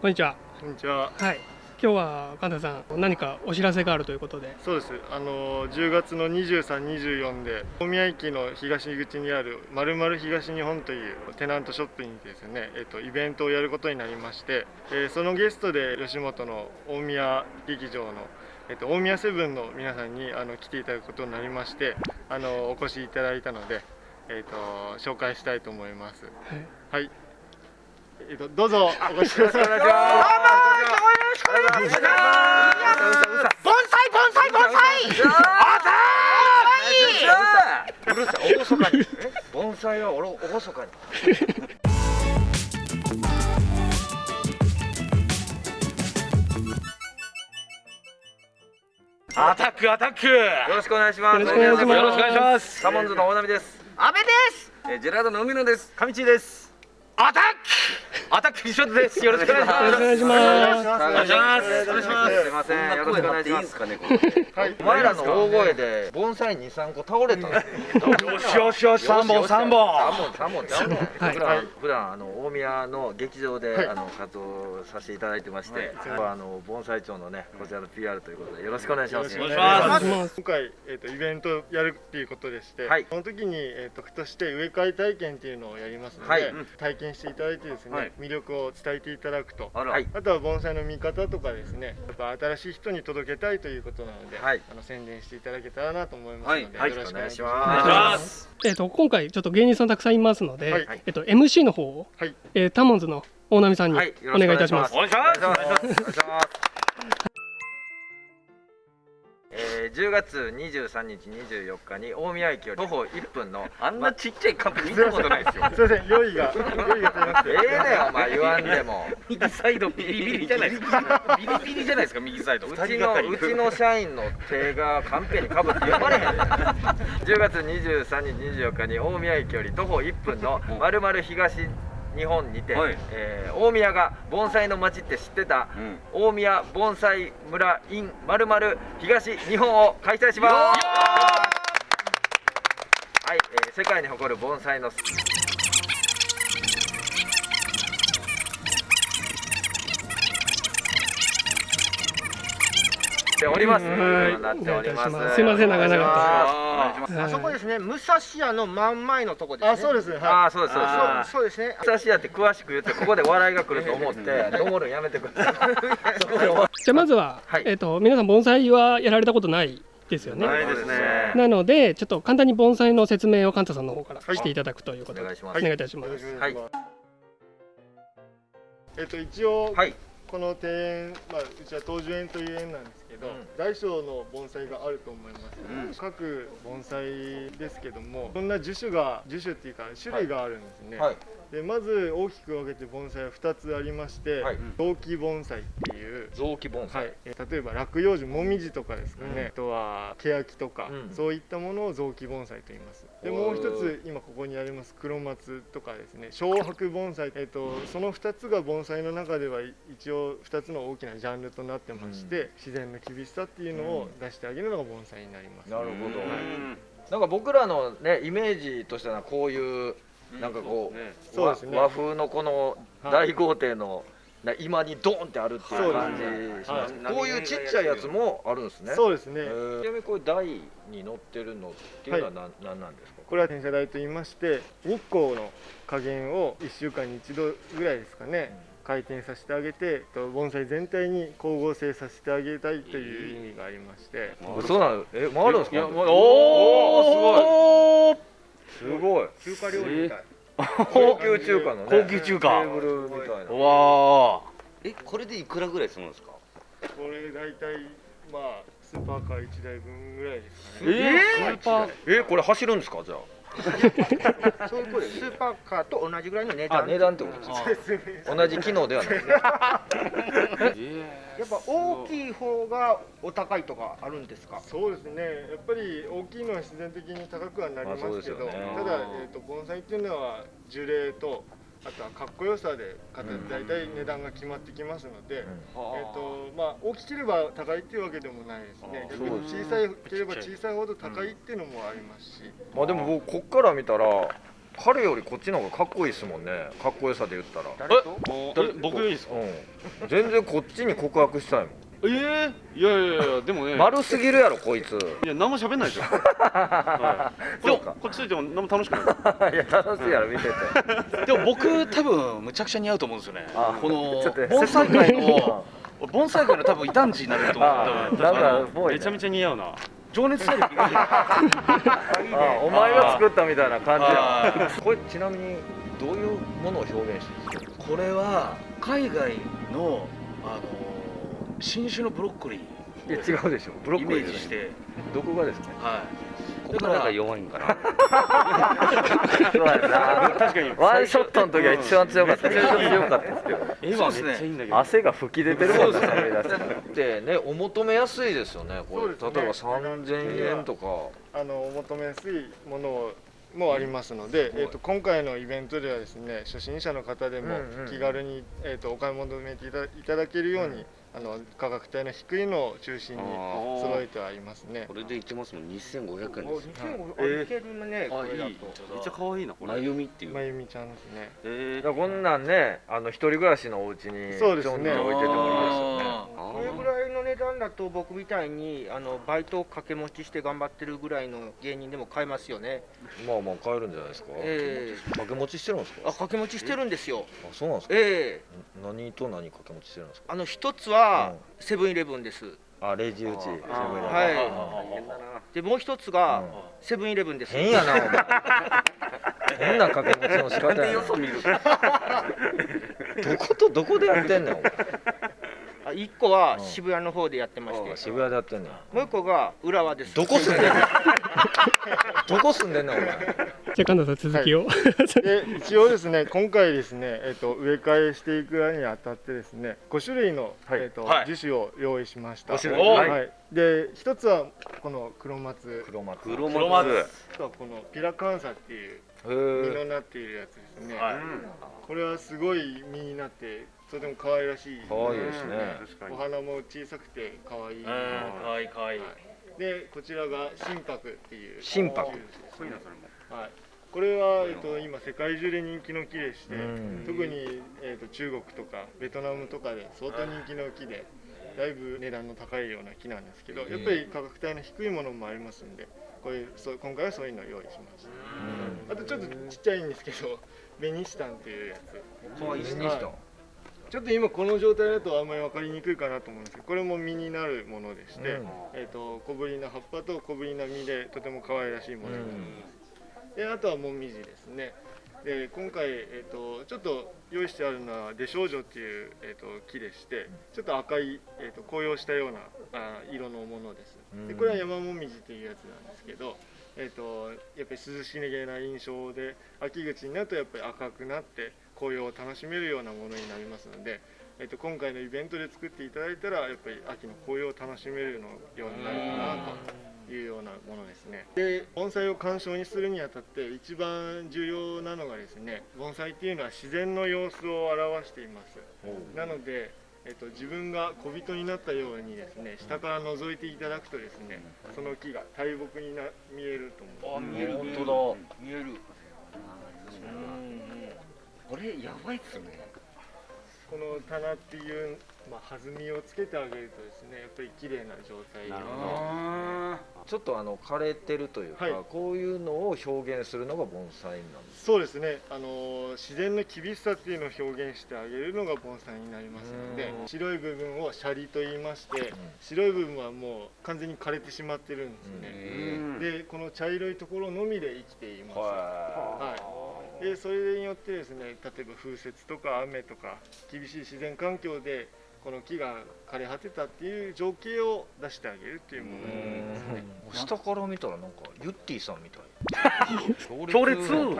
こんにちは。こんにちは。はい。今日は神田さん何かお知らせがあるということで。そうです。あの10月の23、24で大宮駅の東口にあるまるまる東日本というテナントショップにですね、えっとイベントをやることになりまして、えー、そのゲストで吉本の大宮劇場のえっと大宮セブンの皆さんにあの来ていただくことになりまして、あのお越しいただいたので、えっと紹介したいと思います。はい。はいえっと、どうぞお越しください。どうも、よろしくお願いします。盆栽、盆栽、盆栽。うるさい、おごそかに。盆栽はおろ、おごそかに。アタックアタックよろしくお願いしますよろしくお願いしますサモンズの大波です阿部ですえジェラードの海野です上地ですアタックアタック西本です。よろしくお願いします。よろしくお願いします。お願いします。お願いしますすいませんよろしくお願いしますはいお前らの大声で盆栽二三個倒れたよしよしよし三本三本。三本三本普段普段あの大宮の劇場であの活動させていただいてましてあの盆栽町のねこちらの PR ということでよろしくお願いします。お願いします今回えっとイベントやるっていうことでしてその時にえっと区として植え替え体験っていうのをやります。ので体験していただいてですね、はい、魅力を伝えていただくと。ああとは盆栽の見方とかですねやっぱ新しい人に届けたいということなので、はい、あの宣伝していただけたらなと思いますので、はい、よろしくお願いします。えっ、ー、と今回ちょっと芸人さんたくさんいますので、えっ、ー、と MC の方を、はい。えー、タモンズの大波さんにお願いいたします。お願いします えー、10月23日24日に大宮駅より徒歩1分の あんなちっちゃいカンペ見たことないですよ。すいません用意が用意がええねお前言わんでも。右サイドビリビリじゃないですか。ビリビリじゃないですか右サイド。うちのうちの社員の手がカンペにかぶって読まれへん10月23日24日に大宮駅より徒歩1分のまるまる東日本にて、はい、えー、大宮が盆栽の町って知ってた、うん、大宮盆栽村 in まるまる東日本を開催します。はい、えー、世界に誇る盆栽のております。なっております。すみません長々と。あそこですね、武蔵屋の真ん前のとこですあ、そうです。あ、そうです。そうですね。武蔵屋って詳しく言ってここで笑いが来ると思ってどもるやめてください。じゃまずはえっと皆さん盆栽はやられたことないですよね。ないですね。なのでちょっと簡単に盆栽の説明をカンタさんの方からしていただくということで、お願いします。お願いいたします。はい。えっと一応この庭園、まあうちは東樹園という園なんですど、うん、大小の盆栽があると思います、うん、各盆栽ですけどもそんな樹種が樹種っていうか種類があるんですね、はい、でまず大きく分けて盆栽は2つありまして、はい、雑木盆栽っていう雑木盆栽、はい、例えば落葉樹もみじとかですかね、うん、あとは欅とか、そういったものを雑木盆栽と言います。でもう一つ今ここにあります黒松とかですね。小白盆栽、えーと、その2つが盆栽の中では一応2つの大きなジャンルとなってまして、自然の厳しさっていうのを出してあげるのが盆栽になります、なるほど、はい、なんか僕らのねイメージとしてはこういうなんかこう,、そうですね、和風のこの大豪邸の、今にドーンってあるっていう感じします、ねはい、こういうちっちゃいやつもあるんですね。そうですね。ちなみにこれ台に乗ってるのっていうのは何,、はい、何なんですか？これは転写台と言いまして日光の加減を1週間に1度ぐらいですかね、うん。回転させてあげて盆栽全体に光合成させてあげたいという意味がありまして、えー、そうなのえ回るんですか？おおすごいすごい。中華料理みたい、高級中華のね。高級中華。テーブルみたいな。わえこれでいくらぐらいするんですか？これ大体まあスーパーカー1台分ぐらいですかね。えー、スーパーえこれ走るんですか？じゃあ そういうことでスーパーカーと同じぐらいの値段。値段ってことです同じ機能ではない。やっぱ大きい方がお高いとかあるんですか？そうですね。やっぱり大きいのは自然的に高くはなりますけど、ね、ただ、えーと、盆栽っていうのは樹齢とあとはかっこよさで大体値段が決まってきますので、うん、えーとまあ、大きければ高いっていうわけでもないですね。逆に小さいければ小さいほど高いっていうのもありますし、まあでも僕こっから見たら彼よりこっちの方がかっこいいですもんね。かっこよさで言ったら。え僕いいですか？うん。全然こっちに告白したいもんえー、いやいやいやでもね。丸すぎるやろこいつ。いや何も喋んないじゃん、はい、でもこっちついても何も楽しくない。いや楽しいやろ見てて。でも僕多分むちゃくちゃ似合うと思うんですよね。あこの盆栽界の 盆栽界の多分異端児になれると思うあ多分なんかめちゃめちゃ似合うな。情熱大陸あお前が作ったみたいな感じや。あこれちなみにどういうものを表現してるんですか？これは海外のあの新種のブロッコリいや違うでしょ。ブローイッコリーじゃない。メージして。どこがですか？はい。ここが弱いんかな。そうやな。確かに。ワンショットの時は一番強かった一番強かったですけど。絵はめっちゃいいんだけど。汗が吹き出てるもんね。でねお求めやすいですよねこれ。そうですね。例えば3000円とか。あのお求めやすいものもありますので、えー、と今回のイベントではですね初心者の方でもうんうん気軽に、えー、とお買い求めていたいただけるように、あの価格帯の低いのを中心にー。揃えてはいますね。これでいけますもん。2500円おです2500あいけるねこれだと。めっちゃ可愛いなこれ。まゆみっていう。まゆみちゃんですね。えだからこんなんねあの一人暮らしのお家にそうですね。置いててもいいですよね。これぐらいの値段だと僕みたいにあのバイトを掛け持ちして頑張ってるぐらいの芸人でも買えますよね。まあまあ買えるんじゃないですか。え掛け持ちしてるんですか？えあ掛け持ちしてるんですよ。あそうなんですか？ええ。何と何掛け持ちしてるんですか？あの一つはうん。セブンイレブンです。あレジ打ちセブンイレブン。はい。でもう一つがセブンイレブンです。変やなお前。変な掛け持ちの仕方やな。よそ見る。どことどこでやってんねんお前あ一個は渋谷の方でやってまして。渋谷でやってんねんもう一個が浦和です。どこ住んでんねん どこ住んでんねんお前。じゃあ神田さん続きを、で一応ですね今回ですね、えー、と植え替えしていくにあたってですね5種類の、はい。えーとはい。樹種を用意しました。5種類。ははい。い、で一つはこの黒松。黒松。黒黒松。あとはこのピラカンサっていうへ実ーのなっているやつですね、はい。これはすごい実になってとても可愛らしい。可愛いですね。お花も小さくて可愛い。うん可愛い可愛い。でこちらが心拍っていう。心拍。ですねはい。これは、えっと、今世界中で人気の木でしてうん。特に、えっと、中国とかベトナムとかで相当人気の木でだいぶ値段の高いような木なんですけどやっぱり価格帯の低いものもありますんでこういうそう今回はそういうのを用意しましたあとちょっとちっちゃいんですけどベニシタンっていうやつ。可愛いにしたちょっと今この状態だとあんまり分かりにくいかなと思うんですけどこれも実になるものでして、うん。えー、と小ぶりな葉っぱと小ぶりな実でとても可愛らしいものになります、であとはモミジですね。で今回、えー、とちょっと用意してあるのは出少女っていう、えー、と木でしてちょっと赤い、えー、と紅葉したようなあ色のものです。でこれは山もみじっていうやつなんですけど、えー、とやっぱり涼しげな印象で秋口になるとやっぱり赤くなって紅葉を楽しめるようなものになりますので、えー、と今回のイベントで作っていただいたらやっぱり秋の紅葉を楽しめるのようになるかなというようなものですね。で盆栽を鑑賞にするにあたって一番重要なのがですね盆栽っていうのは自然の様子を表しています。なのでえっと、自分が小人になったようにですね下から覗いていただくとですねその木が大木にな見えると思う。見える。本当見えるこれやばいっすね。この棚っていう、まあ、弾みをつけてあげるとですねやっぱり綺麗な状態に。だちょっとあの枯れてるというか、はい。こういうのを表現するのが盆栽なんですそうですね。あの自然の厳しさっていうのを表現してあげるのが盆栽になりますのでうん。白い部分をシャリと言いましてん。白い部分はもう完全に枯れてしまってるんですね。でこの茶色いところのみで生きています。はい、でそれによってですね例えば風雪とか雨とか厳しい自然環境でこの木が枯れ果てたっていう情景を出してあげるっていうものですね。下から見たらなんかユッティさんみたい。強烈。ユッ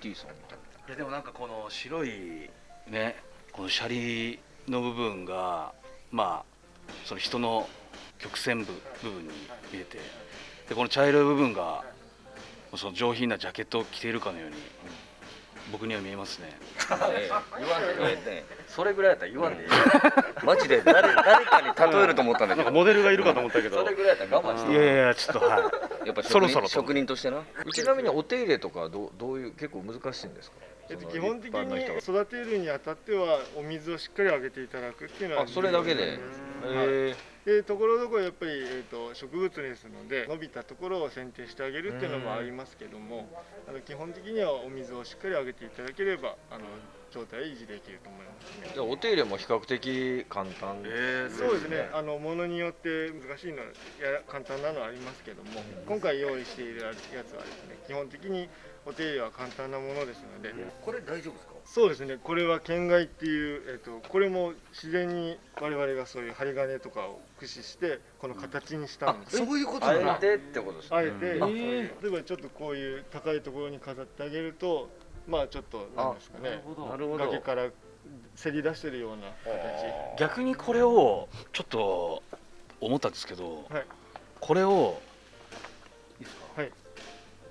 ティさんみたい。いやでもなんかこの白いねこのシャリの部分がまあその人の曲線部部分に見えてでこの茶色い部分がその上品なジャケットを着ているかのように僕には見えますね。言わんでええねそれぐらいやったら言わんでいい マジで誰誰かに例えると思ったんだけど。なんかモデルがいるかと思ったけど。それぐらいやったら我慢していやいやちょっとはい。やっぱそろそろと。職人としてな。ちなみにお手入れとかはどうどういう結構難しいんですか？えっと、基本的に育てるにあたってはお水をしっかりあげていただくっていうのはあそれだけで。はいへでところどころやっぱり、えー、と植物ですので伸びたところを剪定してあげるっていうのもありますけどもあの基本的にはお水をしっかりあげていただければあの状態を維持できると思いますね。じゃあお手入れも比較的簡単えそうですね。あのものによって難しいのはや簡単なのはありますけども、今回用意しているやつはですね、基本的にお手入れは簡単なものですので、これ大丈夫ですか？そうですね。これは県外っていうえっ、とこれも自然に我々がそういう針金とかを駆使してこの形にしたんです。そういうことあなんだ。えてってことですね。あえて、例えばちょっとこういう高いところに飾ってあげると、まあちょっとなんですかね、なるほど。崖からせり出してるような形。逆にこれをちょっと思ったんですけど、はい。これをいいですか、はい。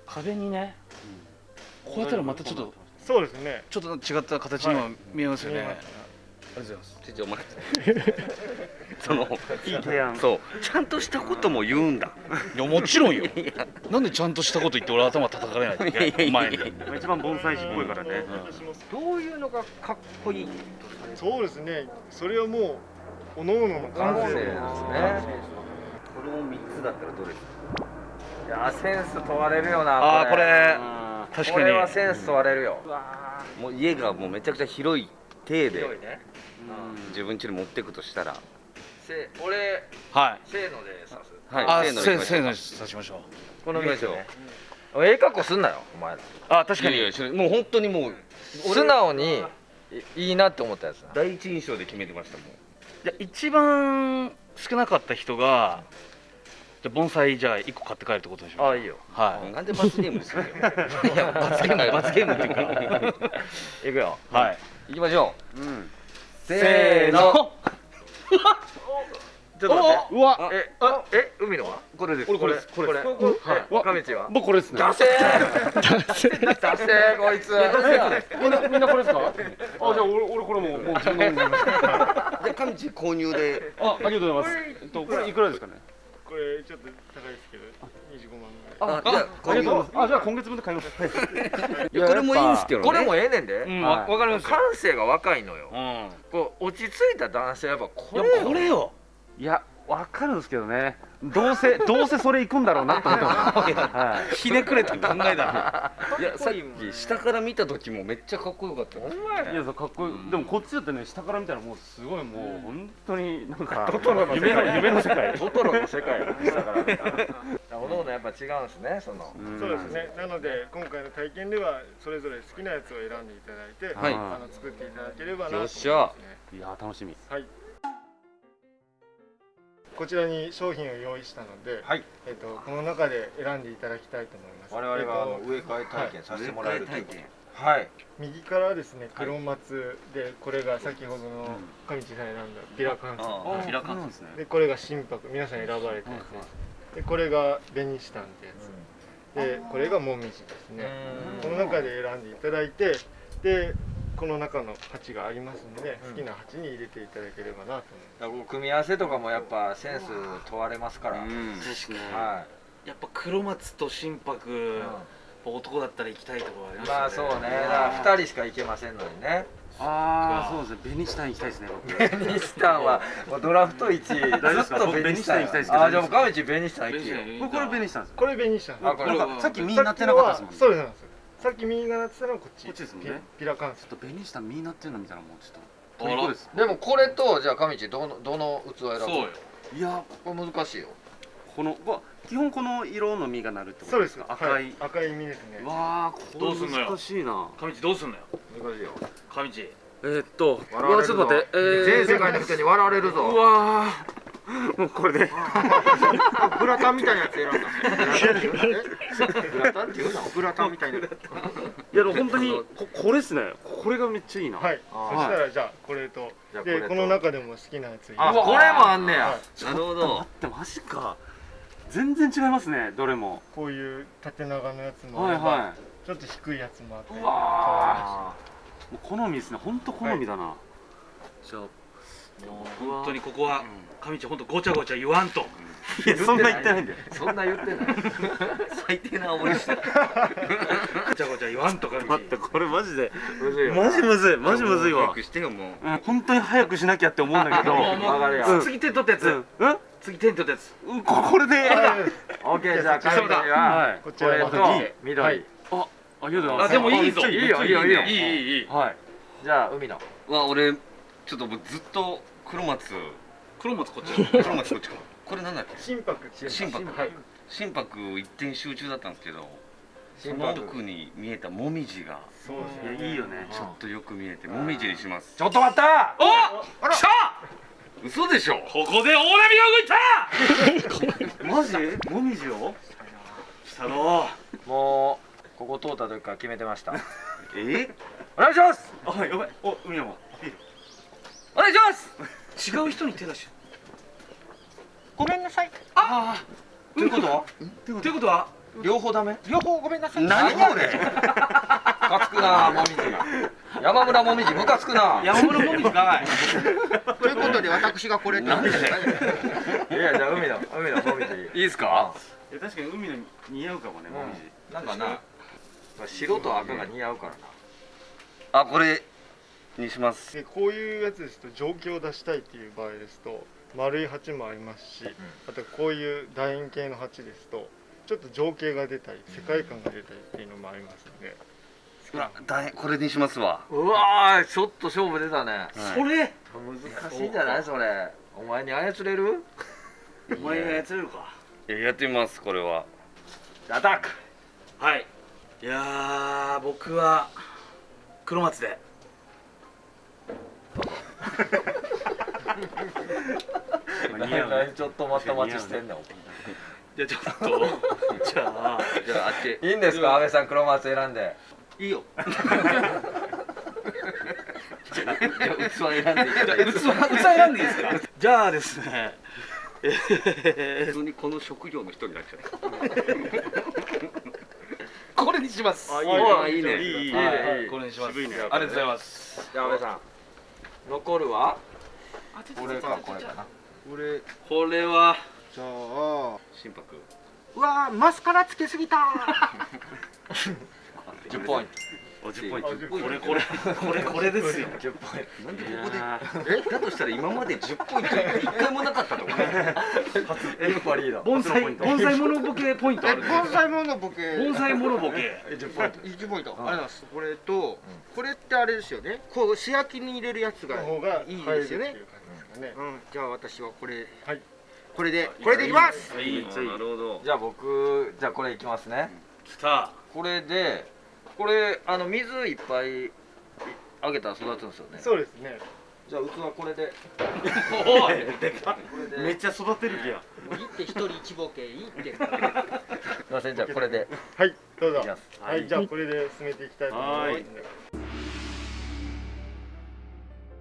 壁にね、こうやったらまたちょっとそうですね。ちょっと違った形にも見えますよね、とうございます。ちょちょお前そのいい提案。そう。ちゃんとしたことも言うんだ。いやもちろんよ。なんでちゃんとしたこと言って俺頭叩かれないといけないお前に。一番盆栽師っぽいからね。どういうのがかっこいい？そうですね。それはもう各々の感性ですね。この三つだったらどれ？いやセンス問われるよなああこれ。確かに。これはセンス問われるよ。もう家がもうめちゃくちゃ広い体で。広いね自分家に持っていくとしたら。せ俺はい。せーので刺す。あはい。せーのせせーでいきましょう。のにさしましょう。この道ね。ええ格好すんなよお前ら。あ確かに。いやいやもう本当にもう素直にいいいなって思ったやつな第一印象で決めてましたもん。じゃあ一番少なかった人がじゃあ盆栽じゃあ1個買って帰るってことでしょう。ああいいよ。はい。なんで罰ゲームですか いや罰ゲーム罰ゲームっていうか。いくよ。はい。行きましょうせーの。ちょっと待って。うわ。えあえ海のは？これです。これこれこれえ神道は？僕これですね。出せー。出せー。こいつ。みんなみんなこれですか？あじゃあ俺俺これもうもう自分の飲みました。で上地購入で。あありがとうございます。えっとこれいくらですかね？これちょっと高いですけど、25万ぐらい。あじゃありがとうございます。あじゃあ今月分で買います いやこれもいいんですけどね。これもええねんで。うんわわかりますよ。感性が若いのよ。うん。こう落ち着いた男性はやっぱこれよ。これよ。いやわかるんですけどねどうせどうせそれ行くんだろうなと思って。ひねくれた考えだいやさっき下から見た時もめっちゃかっこよかったいやかっこいい。でもこっちだってね下から見たらもうすごいもう本当になんかトトロの世界。夢の夢の世界。トトロの世界。だからおのおのやっぱ違うんですねその。うんそうですね。なので今回の体験ではそれぞれ好きなやつを選んでいただいて、はい。あの作っていただければなと思いますよっしゃ。ね。いや楽しみ。はい。こちらに商品を用意したので、はい。えっとこの中で選んでいただきたいと思います。我々があのえっと植え替え体験させてもらえるということ。植え替えはい。右からですね黒松でこれが先ほどの上地さん選んだビラカンスあ開かんなんですねでこれが心拍皆さん選ばれたやつ。でこれが紅シタンってやつ。でこれがモミジですね。この中で選んでいただいてでこの中の鉢がありますので好きな鉢に入れていただければなと思います。組み合わせとかもやっぱセンス問われますから、うん。はやっぱ黒松と心拍い、男だったら行きたいところありますまあそうね。だから2人しか行けませんのにね。ああそうですね。ベニシタン行きたいですね僕。ベニスタンは。もうドラフト1位。ずっとベニスタン。行きたいですけど。あーじゃあもう神地ベニスタン行けよ。これこれベニシタンです。これ紅シタン。あこれなんかさっき実になってなかったですもんね。そうです。そうなんですさっき右がなってたのはこっち。こっちですもんね。ピピラカンス。ちょっとベニシタン実になってるの見たらもうちょっと。あら。虜ですでもこれとじゃあ神地どのどの器選ぶ？そうよ。いや。これ難しいよ。このこ基本この色の実がなるってこそうでとですすか赤い、はい。赤い。実ですね。わあこどうすんのよ？れ難しいな上地どうすんのよ？難しいよ。上地えー、っとうわ笑われるぞ。ちょっと待って、えー、全世界の人に笑われるうぞわーもうこれで。グラタンみたいなやつ選んだ。グラタンっていうのグラタンみたいな。いやでも本当にここれっすね。これがめっちゃいいな、はい。あそしたらじゃあこれと。でこの中でも好きなやつあこれもあんねや、はいなるほ待どってマジか。全然違いますねどれも。こういう縦長のやつもあはいはちょっと低いやつもあってうわもう好みですね。本当好みだな、はい、じゃあもう本当にここは上地本当ごちゃごちゃ言わんと、いやそんな言ってないんだよ。そんな言ってない。最低な煽りして。ごちゃごちゃ言わんとか。待ってこれマジで。マジむずい。マジむずいわ。早くしてよもう、うん、本当に早くしなきゃって思うんだけど。次手取ったやつ、うん、次手取ったやつ、うん、これで。オッケーじゃあ上地は。こちらと緑、はい、あありがとうございます。あでもいいぞ。いい。よいいよいいよ。いいいいいい。はい。じゃあ海の。は俺ちょっともうずっと黒松。黒松こっち。黒松こっちか。これなんだっけ？心拍。心拍。はい。心拍一点集中だったんですけど。その奥に見えたもみじが。そうですね。いいよね。ちょっとよく見えてもみじにします。ちょっと待ったお。あら。来た。嘘でしょ？ここで大波が動いた マジ？もみじを？したろもうここ通った時から決めてました え？お願いしますあやばいお海山お願いします違う人に手出しごめんなさい。ああと？いうこと？はということ？は両方ダメ？両方ごめんなさい。何これムカつくなもみじ山村もみじムカつくな。山村もみじかい。ということで私がこれなんでいやじゃあ海の海のもみじいいですかいや確かに海の似合うかもねもみじ。なんかな白と赤が似合うか？らなあ。これにします。でこういうやつですと情景を出したいっていう場合ですと丸い鉢もありますし、あとこういう楕円形の鉢ですとちょっと情景が出たり世界観が出たりっていうのもありますので、うわだこれにしますわ。うわちょっと勝負出たね、はい、それ？難しいんじゃない？それお前に操れる？お前に操れるか。やってみますこれは。アタック。はい。いや僕は黒松で何ちょっとまた待ちしてんのじゃちょっとじゃあじゃああっち。いいんですか安倍さん黒松選んで。いいよ。じゃあ器選んでいい器器選んでいいですか？じゃあですね。普通にこの職業の人になっちゃう。これにします。あいいね。いいいいこれにします。ありがとうございます。じゃあ安倍さん残るはこれかこれかな。これこれは。じゃあ。心拍。うわマスカラつけすぎた10 ポイント10ポイントこれこれこれこれですよ。10ポイントなんでここでえだとしたら今まで10ポイント1回もなかったと思う。エルパリード盆栽盆栽モノボケポイントある。盆栽モノボケ。盆栽モノボケ。10ポイント1ポイントありがとうございます。これとこれってあれですよね。こう素焼きに入れるやつがいいですよね。うん。じゃあ私はこれ。はい。これでこれでいきます。いいなるほど。じゃあ僕じゃあこれいきますね。きた。これでこれあの水いっぱいあげたら育つんですよね。そうですね。じゃあ器これで。おい。でかめっちゃ育てる気や。もういいって一人一ボケいいって。すいません。じゃあこれで。はいどうぞ。はいじゃあこれで進めていきたいと思います。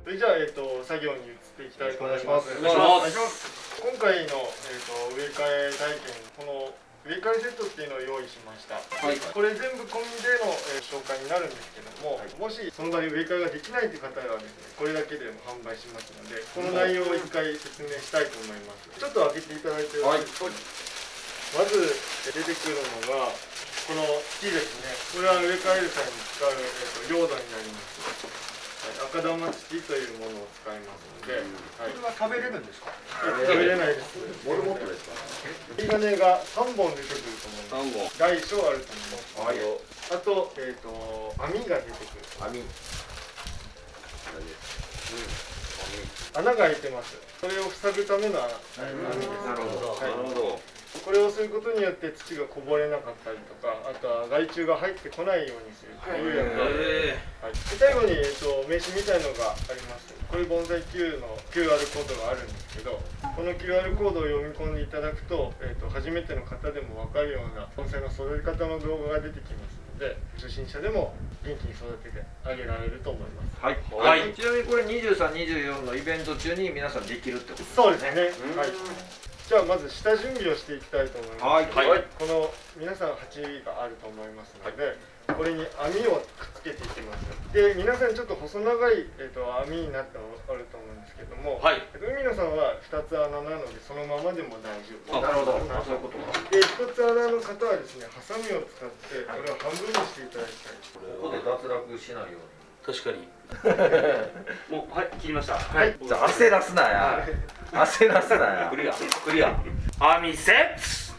それじゃあ、えっと、作業に移っていきたいと思います。お願いします。今回の、えっと、植え替え体験、この植え替えセットっていうのを用意しました、はい、これ全部込みでの、えー、紹介になるんですけども、はい、もしその場に植え替えができないという方はですねこれだけでも販売しますのでこの内容を一回説明したいと思います。ちょっと開けていただいてよろしいまず出てくるのがこの木ですね。これは植え替える際に使う、えーと、用土になります赤玉土というものを使いますので、はい、これは食べれるんですか？食べれないです。モルモットですか？針金が3本出てくると思い。ます大小あると思います、はい、あと,、えーと、網が出てくる。網、うん、穴が開いてます。それを塞ぐための網です。なるほど、なるほどこれをすることによって土がこぼれなかったりとかあとは害虫が入ってこないようにするという役割で、はい、最後に、えっと、名刺みたいのがありますこれ盆栽 Q の QR コードがあるんですけどこの QR コードを読み込んでいただくと,、えっと初めての方でも分かるような盆栽の育て方の動画が出てきますので初心者でも元気に育ててあげられると思います。はい、はい、ちなみにこれ2324のイベント中に皆さんできるってことですね。そうですね、はいじゃあまず下準備をしていきたいと思います。はい。はい、この皆さん鉢があると思いますので、はい、これに網をくっつけていきます。で皆さんちょっと細長い、えーと、網になったのあると思うんですけども、はい、海野さんは2つ穴なのでそのままでも大丈夫。なるほど。そういうことか。で1つ穴の方はですねハサミを使ってこれを半分にしていただきたい。ここで脱落しないように。確かに もうはい切りました。はい。じゃあ焦らすなや。焦らすなや。クリア。クリア。網セット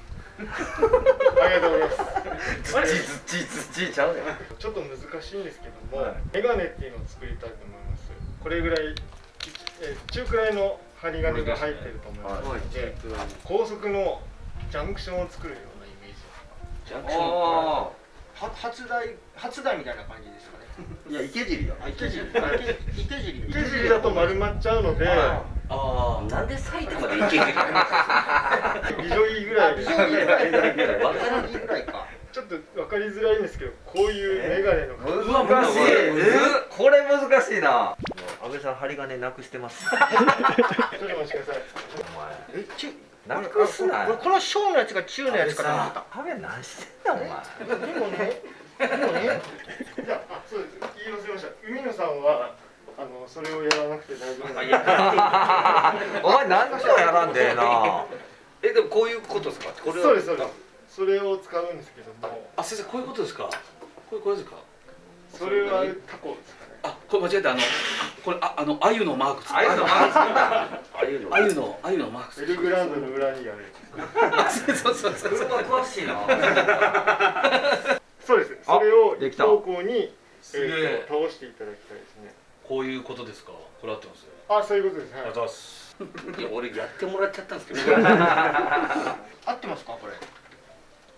ありがとうございます。土土土ちゃうねちょっと難しいんですけども、はい、メガネっていうのを作りたいと思います。これぐらい、えー、中くらいの針金が入ってると思います。ので、で高速のジャンクションを作るようなイメージ。ジャンクション。初台初台みたいな感じですかね。いや池尻よ。池尻。池尻。池尻だと丸まっちゃうので。はい。ああなんで埼玉で行ける美女いいぐらい。で分かりづらい。かちょっと分かりづらいんですけどこういう眼鏡の難しい。これ難しいな。安倍さん針金なくしてます。ちょっとお待ちください。お前。えちなくすなこの小のやつが中のやつかと思った。安倍何してんだお前。でもねじゃあそうです。言い忘れました海野さんはあのそれをやらなくて大丈夫 お前何でもやらんでえな。えでもこういうことですか？これそうですそうです。それを使うんですけども。あ先生こういうことですか？これこれですか？それはタコですかね。あこれ間違えた。あのこれああの鮎のマーク鮎のマーク鮎の鮎のマークエルグランドの裏にある そうそうそう車詳しいな そうです。それを一方向に、え。ー、倒していただきたいですね。こういうことですか？これ合ってますあそういうことです、はい、ありがとうございます。いや俺やってもらっちゃったんですけど。合ってますかこれ？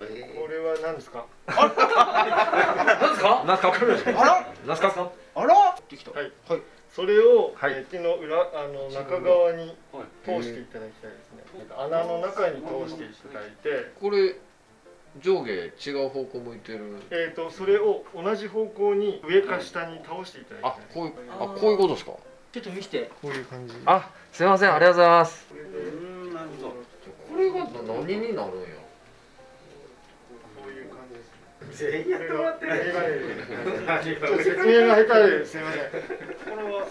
えー、これは何ですか？何ですか何ですか？あら？何ですか？あら？できた。はい、はい、それを、はい、手の裏あの中側に通していただきたいですね、穴の中に通していただいて。これ上下違う方向向いてる。えっ、ー、とそれを同じ方向に上か下に倒していただきたい、あこういうあこういうことですか？ちょっと見せて。こういう感じ。あすみませんありがとうございます。うんなるほど。これが何になるんや？こういう感じです。全員やってもらってる。説明が下手ですみません。これは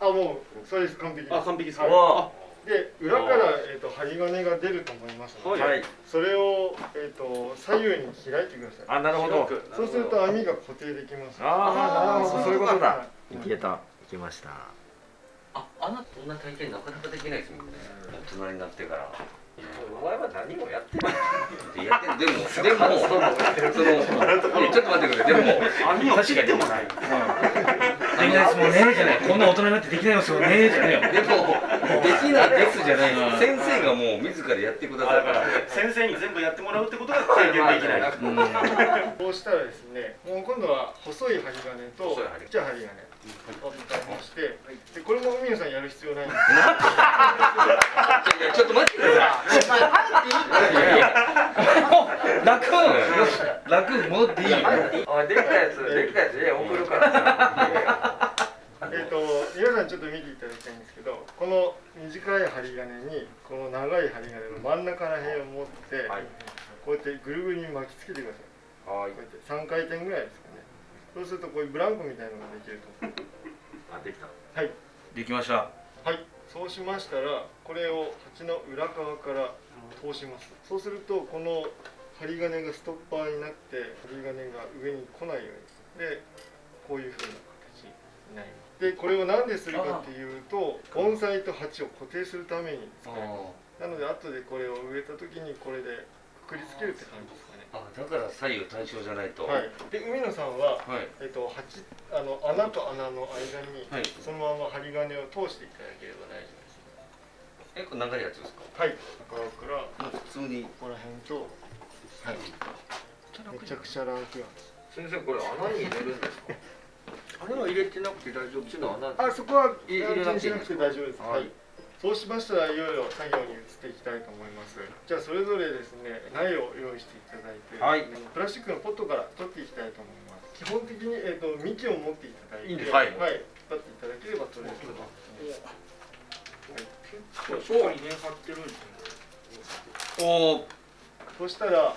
あもうそれです。完璧あ完璧です。かで裏から、えーと、針金が出ると思いますので、はい、それを、えーと、左右に開いてください。あなるほど。そうすると網が固定できます。ああなるほど。そういうことだいけた。いきました。ああなたこんな体験なかなかできないですもんね。大人になってから。お前は何もやってない。やってでもでもその ちょっと待ってくれ。でも網を切ってもない。できないですもんねじゃない。こんな大人になってできないですもんねじゃないよ。でもできないですじゃない。先生がもう自らやってくださるから。先生に全部やってもらうってことが体験できない。こうしたらですね、もう今度は細い針金とちっちゃい針金。を使いまして、でこれも海野さんやる必要ないんですちょっと待ってください。楽楽戻っていい。あできたやつできたやつで送るから。えっと皆さんちょっと見ていただきたいんですけど、この短い針金にこの長い針金の真ん中ら辺を持って、こうやってぐるぐるに巻きつけてください。はい。こうやって三回転ぐらいです。そうするとこういうブランコみたいなのができると。あできたはい。できました。はい。そうしましたらこれを鉢の裏側から通します。そうするとこの針金がストッパーになって針金が上に来ないように。でこういうふうな形になります。でこれを何でするかっていうと盆栽と鉢を固定するために使います。なので後でこれを植えた時にこれでくくりつけるって感じですあだから左右対称じゃないと、はい、で海野さんは、はい、えっと、八あの穴と穴の間に、はい、そのまま針金を通していただければ大丈夫です。えこれ長いやつですか？はい。中から普通に。ここら辺とはい。めちゃくちゃ楽なんです先生これ穴に入れるんですか？穴は入れてなくて大丈夫。ですかあそこは入れなくて大丈夫です。はいそうしましたらいよいよ作業に移っていきたいと思います。じゃあそれぞれですね苗を用意していただいて、はい、プラスチックのポットから取っていきたいと思います。基本的に、えーと、幹を持っていただいてはい、はい、引っ張っていただければ取れると思います、はい、結構しっかり根張ってるんですね。おそしたら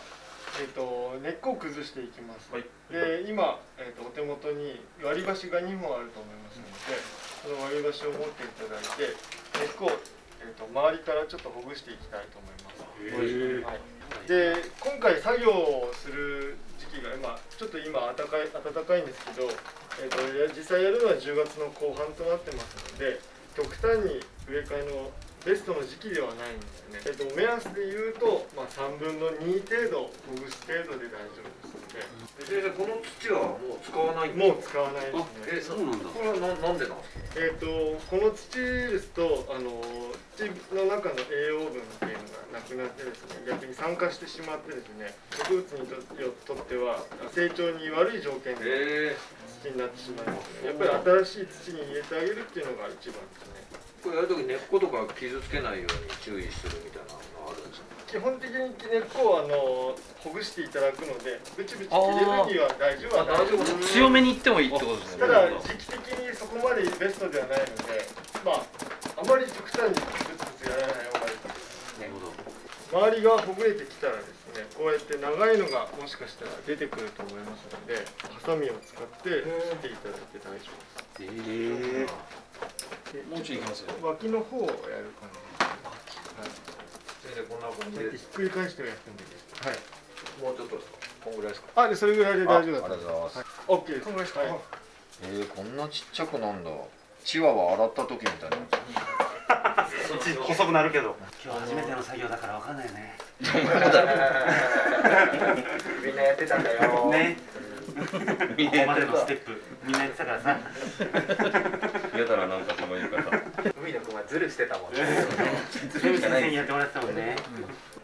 えーと、根っこを崩していきます、はい、で今、えーと、お手元に割り箸が2本あると思いますので、その割り箸を持っていただいて根っこを、えーと、周りからちょっとほぐしていきたいと思います、はい、で今回作業をする時期が今ちょっと今暖かい暖かいんですけど、えー、と実際やるのは10月の後半となってますので極端に植え替えのベストの時期ではないんですね、えっと、目安で言うと、まあ、3分の2程度ほぐす程度で大丈夫ですので。先生この土はもう使わない？もう使わないですね。えそうなんだ。これはななんでなんですか？えっ、とこの土ですとあの土の中の栄養分っていうのがなくなってですね逆に酸化してしまってですね植物にとっては成長に悪い条件で土になってしまいますので、やっぱり新しい土に入れてあげるっていうのが一番ですねこれやるとき根っことか傷つけないように注意するみたいなのあるんですか？基本的に根っこをあのほぐしていただくのでブチブチ切れるには大丈夫は大丈夫。強めにいってもいいってことですね。ただ時期的にそこまでベストではないのでまああまり極端にブツブツやらない方がいいです。なるほど周りがほぐれてきたらですねこうやって長いのがもしかしたら出てくると思いますのでハサミを使って切っていただいて大丈夫です。えーもうちょいいきますよ。脇の方をやる感じはい、先生こんな感じでひっくり返してやってもいいですはい。もうちょっとですか？こんぐらいですか？あでそれぐらいで大丈夫だありがとうございます、はい、オッケーです。こんぐらいです。か、はい、えー、こんなちっちゃくなんだ。チワワ洗った時みたいな。細くなるけど。今日初めての作業だからわかんないよね。みんなやってたんだよ。ね みんなまでのステップ。みんなやってたからさやたらなんかその言い方海野くんはズルしてたもんね。ズル先生にやってもらってたもんね。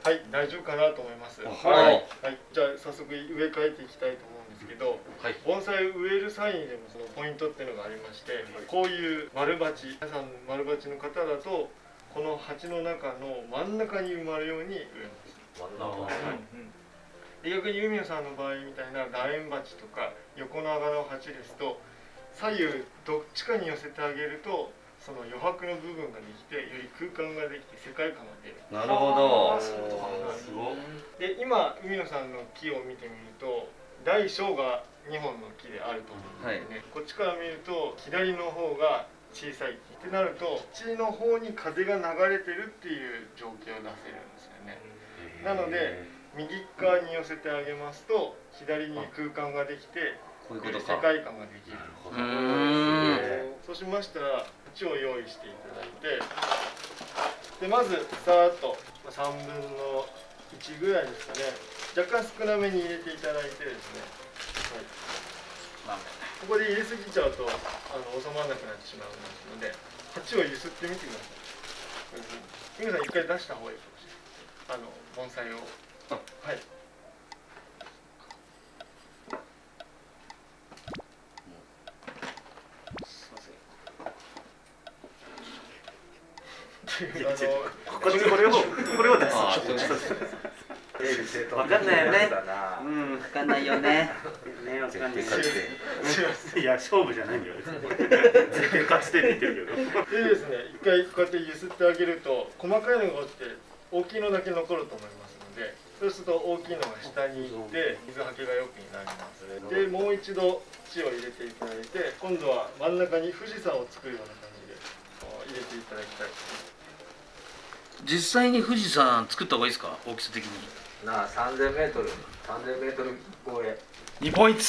はい大丈夫かなと思います。はい、はい、じゃあ早速植え替えていきたいと思うんですけど、はい、盆栽植える際にでもそのポイントっていうのがありまして、こういう丸鉢皆さん丸鉢の方だとこの鉢の中の真ん中に埋まるように植えます。真ん中、はい。うん逆に海野さんの場合みたいな楕円鉢とか横長の鉢ですと左右どっちかに寄せてあげるとその余白の部分ができてより空間ができて世界観が出る。なるほど。すごで今海野さんの木を見てみると大小が2本の木であると思うんですね、はい、こっちから見ると左の方が小さいってなると地の方に風が流れてるっていう状況を出せるんですよね。なので右側に寄せてあげますと左に空間ができてこういうこと世界観ができる。そうしましたら縁を用意していただいてでまずさーっと3分の1ぐらいですかね。若干少なめに入れていただいてですね、はい、ここで入れすぎちゃうとあの収まらなくなってしまうので鉢を揺すってみてください。皆さん一回出した方がいいかもしれない。あの盆栽を。はいこっちこれをこれを出す。わかんないよね。うん、わかんないよね。ね、わかんない。いや、勝負じゃないよ。絶対勝ちてって言ってるけど。でですね、一回こうやって揺すってあげると、細かいのが落ちて、大きいのだけ残ると思いますので。そうすると大きいのが下に行って水はけがよくなりますでもう一度土を入れていただいて今度は真ん中に富士山を作るような感じで入れていただきたい実際に富士山作った方がいいですか？大きさ的になあ 3000m 3000m 超え2ポイント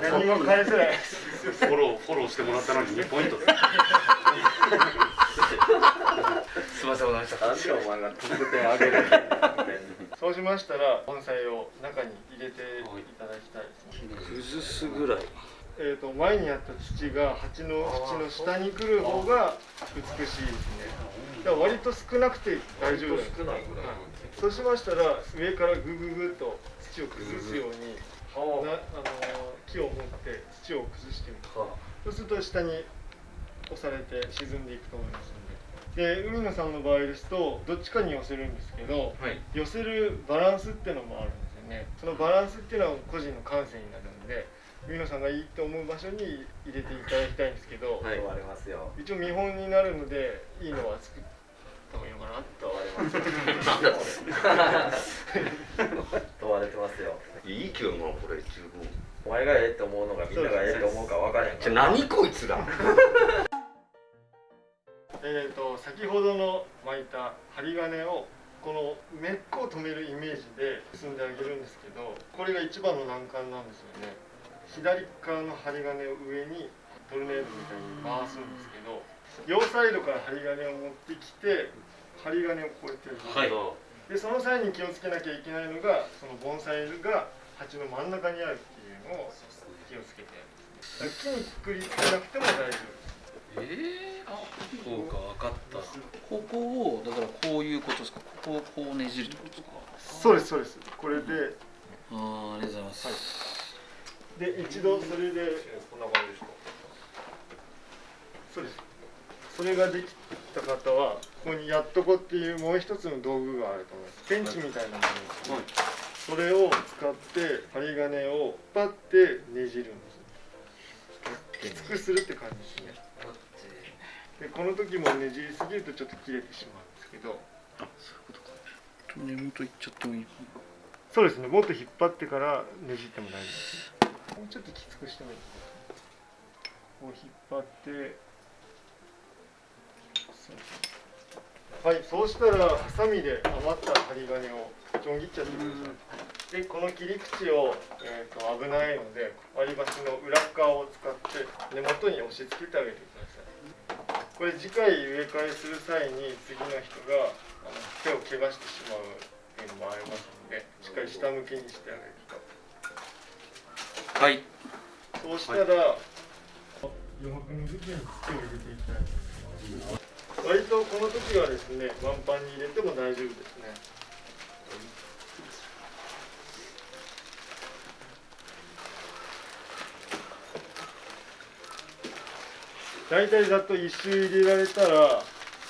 何も返せないフォローフォローしてもらったのに2ポイントすみませんお願いします。お前が得点上げる。そうしましたら盆栽を中に入れていただきたいですね。崩すぐらい。えーと、前にあった土が鉢の縁の下に来る方が美しいですね。だ。から割と少なくて大丈夫です、はい、そうしましたら上からグググっと土を崩すようになあの木を持って土を崩してみる。そうすると下に押されて沈んでいくと思いますで。海野さんの場合ですとどっちかに寄せるんですけど、はい、寄せるバランスっていうのもあるんですよね。そのバランスっていうのは個人の感性になるので海野さんがいいと思う場所に入れていただきたいんですけど、はい、一応見本になるのでいいのは作った方がいいのかなとは問 われてますよ。いいけどなこれ十分。お前がええって思うのがみんながええって思うか分からへんじゃ何こいつら。えーと先ほどの巻いた針金をこの根っこを止めるイメージで結んであげるんですけどこれが一番の難関なんですよね左側の針金を上にトルネードみたいに回すんですけど両サイドから針金を持ってきて針金をこうやってはい。でその際に気をつけなきゃいけないのがその盆栽が鉢の真ん中にあるっていうのを気をつけて木にくくりつけなくても大丈夫です。えー、あそうか分かった。ここをだからこういうことですか？ここをこうねじるってことですか？そうですそうです。これで。あーありがとうございます、で一度それで。こんな感じですか？そうです。それができた方はここにやっとこっていうもう一つの道具があると思います。ペンチみたいなものです、ね。それを使って針金をパッてねじるんです。きつくするって感じですね。でこの時もねじりすぎるとちょっと切れてしまうんですけど。あそういうことか。根元いっちゃってもいいそうですね。もっと引っ張ってからねじっても大丈夫ですもうちょっときつくしてもいいこう引っ張ってはいそうしたらハサミで余った針金をちょん切っちゃってください。でこの切り口を、えー、と危ないので割り箸の裏側を使って根元に押し付けてあげてください。これ次回植え替えする際に次の人があの手を怪我してしまうっていうのもありますのでしっかり下向きにしてあげるとはい。そうしたら、余白の部分に土を入れていきたいと思います。割とこの時はですね満帆に入れても大丈夫ですね。大体ざっと一周入れられたら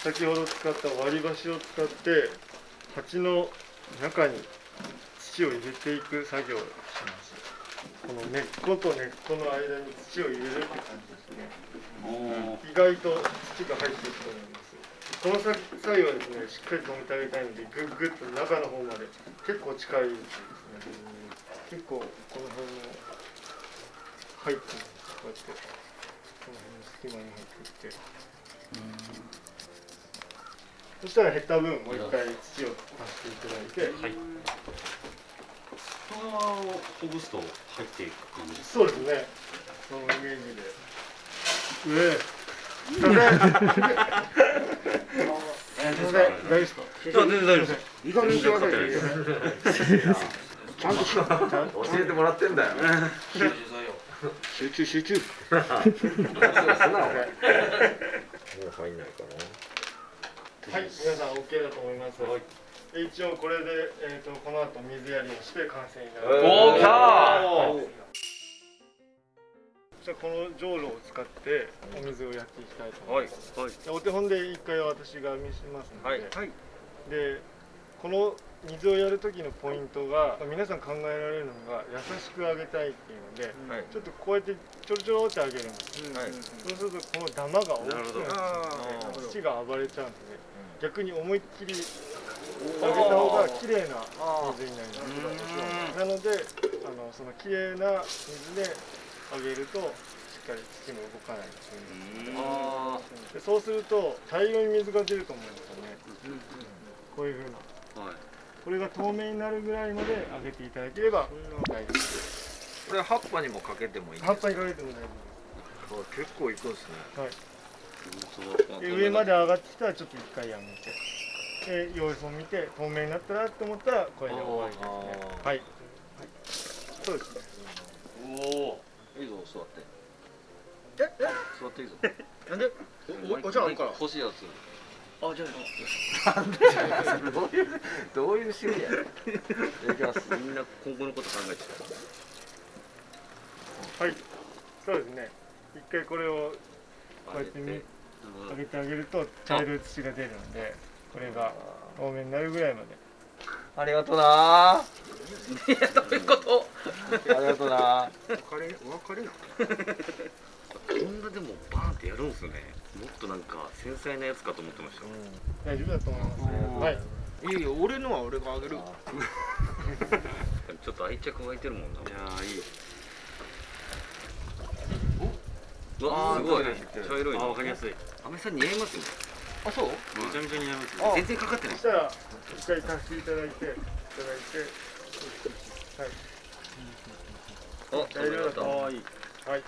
先ほど使った割り箸を使って鉢の中に土を入れていく作業をしますこの根っこと根っこの間に土を入れるって感じですね意外と土が入っていくと思いますこの際はですねしっかり止めてあげたいのでグッグッと中の方まで結構近いですね結構この辺の入ってるんですこうやってこの辺の隙間に入っていってそしたら減った分もう一回土を足していただいて、はい、このままほぐすと入っていく感じそうですね。そのイメージで。上すいませんすいません大丈夫ですか？全然大丈夫ですいい加減にしてくださいちゃんとしよ。うちゃんと教えてもらってんだよ。集中集中。もう入んないかはい、皆さん OK だと思います。一応これで、えー、とこの後水やりをして完成になる。おー来たじゃあこのじょうろを使ってお水をやっていきたいと思います。でお手本で一回私が見せますので、はいでこの水をやる時のポイントが皆さん考えられるのが優しくあげたいっていうので、はい。ちょっとこうやってちょろちょろってあげるんです。はい。そうするとこのダマが大きくなって土が暴れちゃうんで、逆に思いっきりあげた方が綺麗な水になります。なのであのその綺麗な水であげるとしっかり土も動かないですでそうすると大量に水が出ると思うんですよね。こういうふうな。これが透明になるぐらいまであげていただければ大丈夫です。これ葉っぱにもかけてもいいんです葉っぱにかけても大丈夫です。結構いくんですねはい、で上まで上がってきたらちょっと一回やめてで様子を見て。透明になったなと思ったらこれで終わりですねはい、はい、そうですねおおいいぞ座ってええ座っていいぞなんでおお茶あるか。ら欲しいやつあじゃどういうどういう趣味やねんいきますみんな今後のこと考えてはいそうですね一回これをこうやってみ上げてあげると茶色い土が出るのでこれが透明になるぐらいまで。ありがとうな。いやどういうこと？ありがとうな。お別れお別れなこんなでもバーンってやるんすね。もっとなんか繊細なやつかと思ってました、大丈夫だと思いますはい。いいよ俺のは俺があげる。ちょっと愛着湧いてるもんな。いやいいうわすごい。茶色いあわかりやすい。アメさん似合いますねあそう？めちゃめちゃ似合います全然かかってないそしたら一回足していただいていただいてはい。あ大丈夫だったかわい。いはい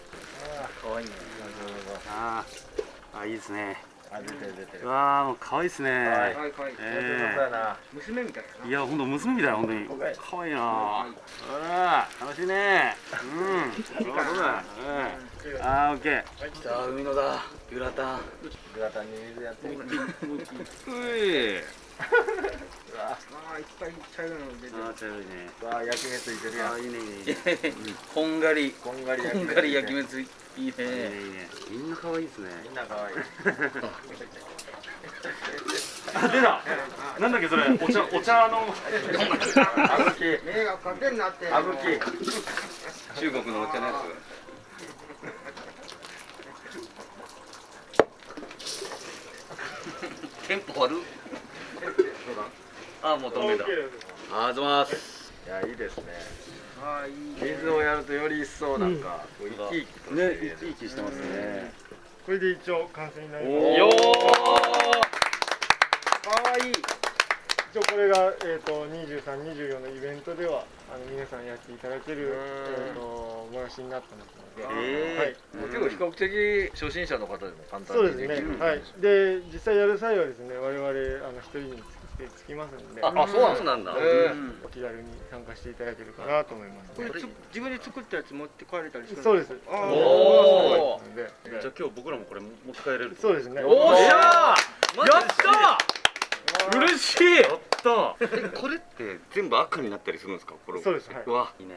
かわいいね。ああいいですねあ出てる出てる。わあもう可愛いですね。はいはいはい。えー、娘みたいいや本当娘みたい本当に。可愛いな。ああ楽しいね。うん。そうだそうだうん。あーオッケー。来た。海のだグラタン。グラタンに水やってるういああいっぱい茶色い。の出てるあ茶色いね。わあ焼き目ついてるやん。あいいねいいね。こんがり。こんがりこんがり焼き目ついいいねいいね。みんな可愛いですね。みんな可愛いあ出た。なんだっけそれ？お茶お茶の。あぶき。目がかけんなって。あぶき中国のお茶のやつ。テンポ悪あもう飛んでたあざます。いやいいですねあいい水をやるとより一層なんか、こう生き生きとね生き生きしてますね。これで一応完成になります。よー。かわいい。一応これが、えーと、23、24のイベントではあの皆さんやっていただける、えーと、もやしになってますので、えー、はい、結構比較的初心者の方でも簡単にできる。そうですね、はい、で実際やる際はですね我々あの一人につきつきますんで。あそうなんだ、えー、お気軽に参加していただけるかなと思います、ね、これ自分で作ったやつ持って帰れたりするそうです。あおおじゃあ今日僕らもこれ持って帰れるそうですね。おっしゃー。やった嬉しい。やったえこれって全部赤になったりするんですか？これそうです、はい、わ。いいね、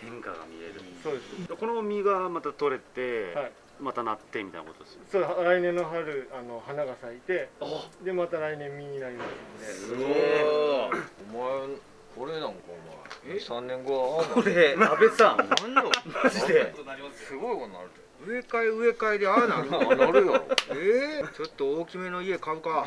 変化が見える。そうです。この実がまた取れて、はい、またなってみたいなことですそう来年の春あの花が咲いてでまた来年実になりますので。すごい。お前これなんかお前3年後はこれ安倍さん。マジで。すごいことになる植え替え植え替えでああなる。のなるよ。えー、ちょっと大きめの家買うか。は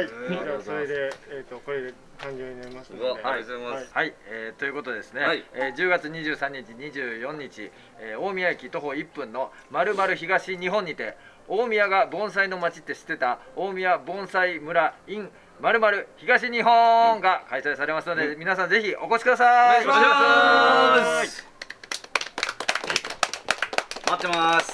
い。じゃあそれで、えーと、これで誕生になりますので。ありがとうございます、はい、はい、えー、ということでですね、はい、えー、10月23日24日、えー、大宮駅徒歩1分のまるまる東日本にて大宮が盆栽の町って知ってた大宮盆栽村 in まるまる東日本が開催されますので、うん、皆さんぜひお越しください。お願いします。待ってます。